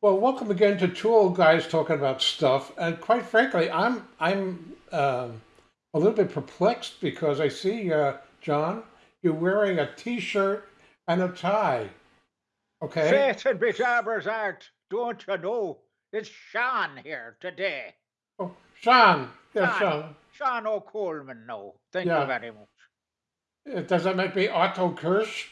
Well, welcome again to two old guys talking about stuff. And quite frankly, I'm I'm um, a little bit perplexed because I see uh, John, you're wearing a T-shirt and a tie. Okay. Faith and be jabers art, don't you know? It's Sean here today. Oh, Sean. Yeah, Sean. Sean. Sean O'Coleman, no. Thank Yeah. you very much. Uh, Does that make me Otto Kirsch?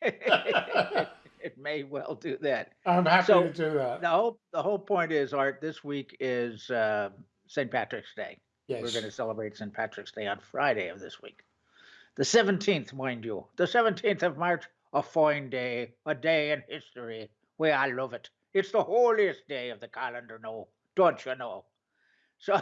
it may well do that. I'm happy So, to do that. The whole the whole point is, Art. This week is uh, St. Patrick's Day. Yes. We're going to celebrate St. Patrick's Day on Friday of this week, the seventeenth, mind you, the seventeenth of March. A fine day, a day in history. We I love it. It's the holiest day of the calendar, no, don't you know? So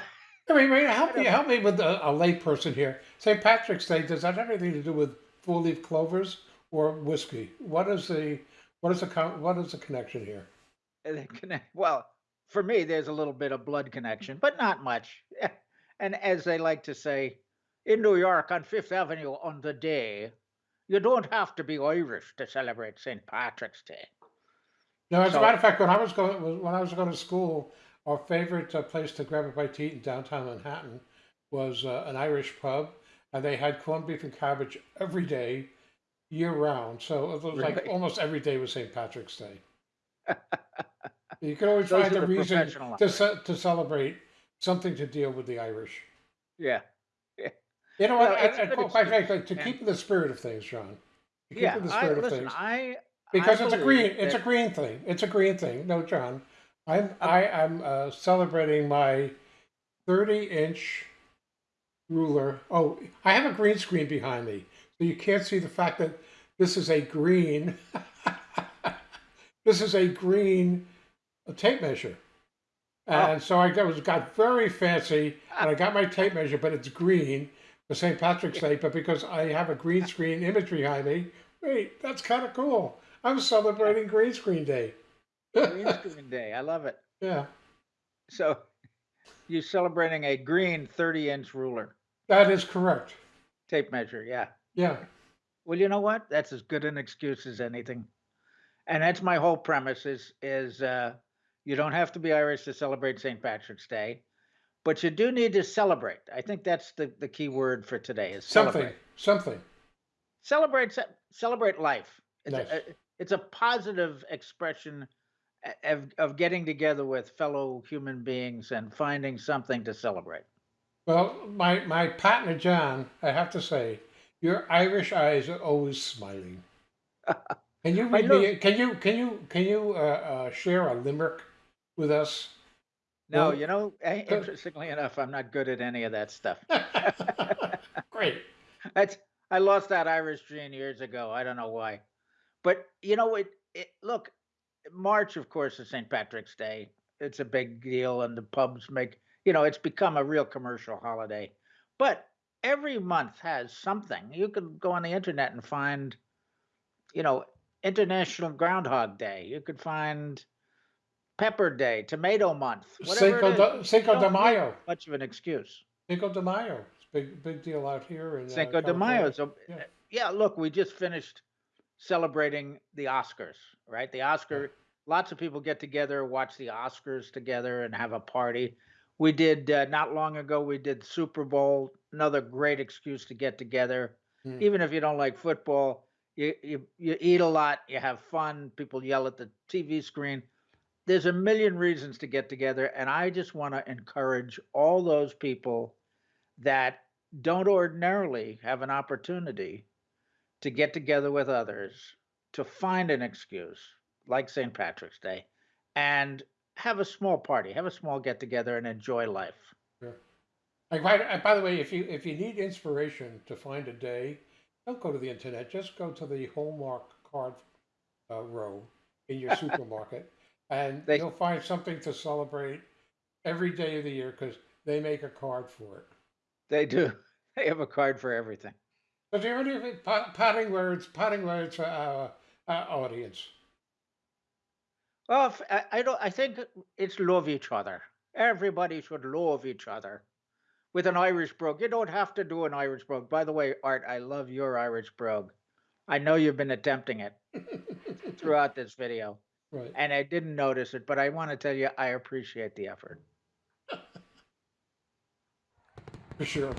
I mean, wait, help me, help me with a, a lay person here. St. Patrick's Day, does that have anything to do with four-leaf clovers or whiskey? What is the what is the con- what is the connection here? Connect. Well, for me, there's a little bit of blood connection, but not much. And as they like to say, in New York on Fifth Avenue on the day, you don't have to be Irish to celebrate St. Patrick's Day. No, as a matter of fact, when I was going when I was going to school, our favorite uh, place to grab a bite to eat in downtown Manhattan was uh, an Irish pub, and they had corned beef and cabbage every day, year round. So it was like Really? almost every day was St. Patrick's Day. You could always Those find a reason to ce- to celebrate something to deal with the Irish. Yeah. You know Well, what? it's and- a and good quite frankly, to yeah. keep in the spirit of things, John. To keep Yeah. in the I, spirit of listen, things. I. because I it's a green believe it's a green thing it's a green thing no john i'm i am uh, celebrating my 30 inch ruler oh i have a green screen behind me so you can't see the fact that this is a green this is a green tape measure oh. and so i got, was got very fancy and i got my tape measure but it's green for st patrick's day but because i have a green screen image behind me wait that's kind of cool i'm celebrating green screen day Green Screen Day. I love it. yeah So you're celebrating a green 30 inch ruler that is correct tape measure. Yeah. Yeah Well, you know what? That's as good an excuse as anything. And that's my whole premise is is uh, you don't have to be Irish to celebrate St. Patrick's Day, but you do need to celebrate. I think that's the, the key word for today is something celebrate. something Celebrate ce- celebrate life. It's, Nice. a, a- it's a positive expression of, of getting together with fellow human beings and finding something to celebrate. well my my partner john i have to say your irish eyes are always smiling can you read me can you can you can you uh, uh, share a limerick with us No, Well, you know, interestingly enough, I'm not good at any of that stuff. great That's I lost that Irish gene years ago. I don't know why, but you know it. it look, March, of course, is St. Patrick's Day. It's a big deal, and the pubs make you know it's become a real commercial holiday. But every month has something. You could go on the internet and find, you know, International Groundhog Day. You could find Pepper Day, Tomato Month, whatever cinco it is. de, cinco de mayo Much of an excuse. cinco de mayo it's a big big deal out here in uh, Cinco de Mayo. So, Yeah. uh, yeah, look, we just finished celebrating the Oscars, right? The Oscar, lots of people get together, watch the Oscars together, and have a party. We did uh, not long ago. We did Super Bowl, another great excuse to get together. Mm. Even if you don't like football, you you you eat a lot, you have fun. People yell at the TV screen. There's a million reasons to get together, and I just want to encourage all those people that don't ordinarily have an opportunity to get together with others to find an excuse like St. Patrick's Day and have a small party, have a small get together and enjoy life. Like, by, by the way, if you if you need inspiration to find a day, don't go to the internet. Just go to the Hallmark card uh, row in your supermarket, and They- you'll find something to celebrate every day of the year because they make a card for it. They do. They have a card for everything. So do you have any pa- parting words? Parting words for our, our audience. Well, I, I don't. I think it's love each other. Everybody should love each other. With an Irish brogue, you don't have to do an Irish brogue. By the way, Art, I love your Irish brogue. I know you've been attempting it throughout this video. Right. and I didn't notice it, but I want to tell you, I appreciate the effort. For sure.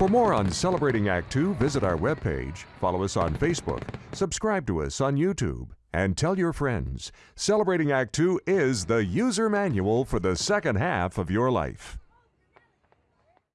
For more on Celebrating Act Two, visit our webpage, follow us on Facebook, subscribe to us on YouTube, and tell your friends. Celebrating Act Two is the user manual for the second half of your life.